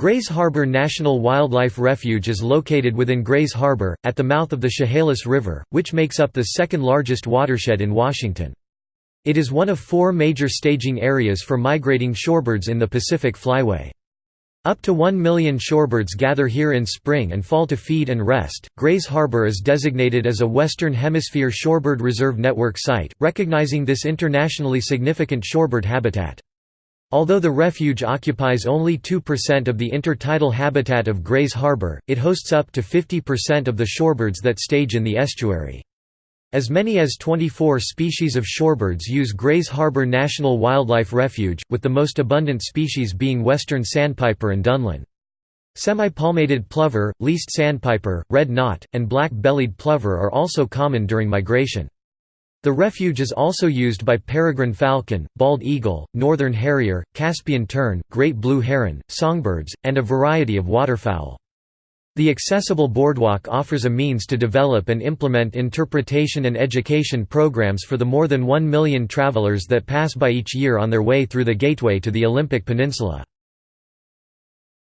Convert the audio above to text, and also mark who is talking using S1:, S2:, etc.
S1: Grays Harbor National Wildlife Refuge is located within Grays Harbor, at the mouth of the Chehalis River, which makes up the second largest watershed in Washington. It is one of four major staging areas for migrating shorebirds in the Pacific Flyway. Up to 1 million shorebirds gather here in spring and fall to feed and rest. Grays Harbor is designated as a Western Hemisphere Shorebird Reserve Network site, recognizing this internationally significant shorebird habitat. Although the refuge occupies only 2% of the intertidal habitat of Grays Harbor, it hosts up to 50% of the shorebirds that stage in the estuary. As many as 24 species of shorebirds use Grays Harbor National Wildlife Refuge, with the most abundant species being western sandpiper and dunlin. Semi-palmated plover, least sandpiper, red knot, and black-bellied plover are also common during migration. The refuge is also used by peregrine falcon, bald eagle, northern harrier, Caspian tern, great blue heron, songbirds, and a variety of waterfowl. The accessible boardwalk offers a means to develop and implement interpretation and education programs for the more than 1 million travelers that pass by each year on their way through the gateway to the Olympic Peninsula.